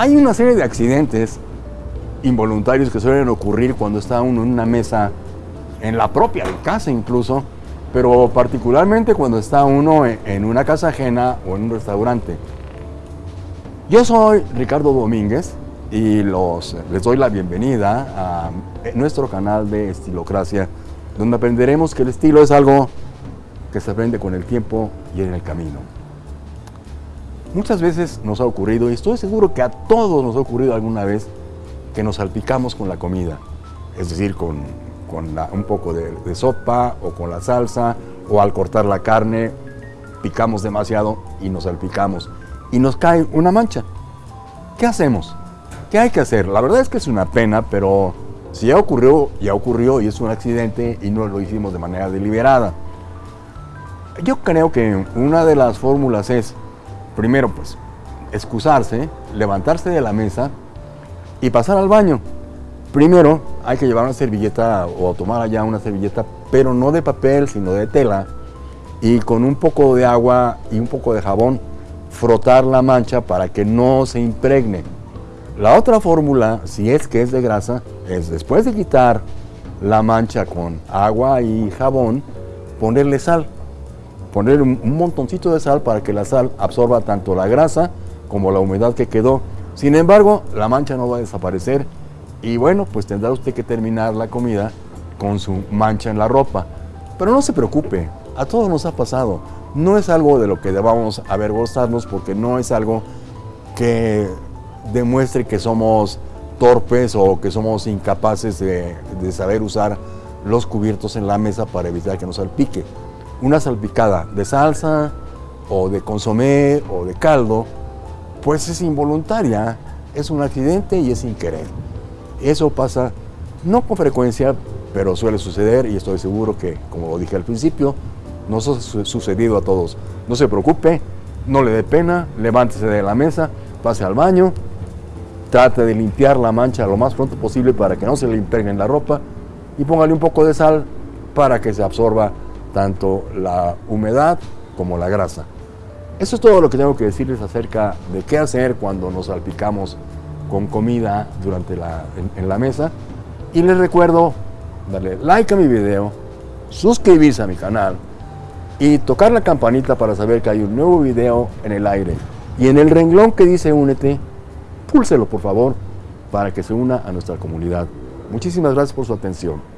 Hay una serie de accidentes involuntarios que suelen ocurrir cuando está uno en una mesa, en la propia casa incluso, pero particularmente cuando está uno en una casa ajena o en un restaurante. Yo soy Ricardo Domínguez y los, les doy la bienvenida a nuestro canal de Estilocracia, donde aprenderemos que el estilo es algo que se aprende con el tiempo y en el camino. Muchas veces nos ha ocurrido, y estoy seguro que a todos nos ha ocurrido alguna vez, que nos salpicamos con la comida, es decir, con, un poco de, de sopa o con la salsa, o al cortar la carne, picamos demasiado y nos salpicamos, y nos cae una mancha. ¿Qué hacemos? ¿Qué hay que hacer? La verdad es que es una pena, pero si ya ocurrió, ya ocurrió y es un accidente y no lo hicimos de manera deliberada. Yo creo que una de las fórmulas es, primero pues, excusarse, levantarse de la mesa y pasar al baño. Primero hay que llevar una servilleta o tomar allá una servilleta, pero no de papel, sino de tela, y con un poco de agua y un poco de jabón frotar la mancha para que no se impregne. La otra fórmula, si es que es de grasa, es después de quitar la mancha con agua y jabón, ponerle sal. Poner un, montoncito de sal para que la sal absorba tanto la grasa como la humedad que quedó. Sin embargo, la mancha no va a desaparecer y bueno, pues tendrá usted que terminar la comida con su mancha en la ropa. Pero no se preocupe, a todos nos ha pasado. No es algo de lo que debamos avergonzarnos porque no es algo que demuestre que somos torpes o que somos incapaces de, saber usar los cubiertos en la mesa para evitar que nos salpique. Una salpicada de salsa o de consomé o de caldo, pues es involuntaria, es un accidente y es sin querer. Eso pasa no con frecuencia, pero suele suceder y estoy seguro que, como lo dije al principio, nos ha sucedido a todos. No se preocupe, no le dé pena, levántese de la mesa, pase al baño, Trate de limpiar la mancha lo más pronto posible para que no se le impregne en la ropa y póngale un poco de sal para que se absorba tanto la humedad como la grasa. Eso es todo lo que tengo que decirles acerca de qué hacer cuando nos salpicamos con comida durante la, en, en la mesa. Y les recuerdo darle like a mi video, suscribirse a mi canal y tocar la campanita para saber que hay un nuevo video en el aire. Y en el renglón que dice únete, púlselo por favor para que se una a nuestra comunidad. Muchísimas gracias por su atención.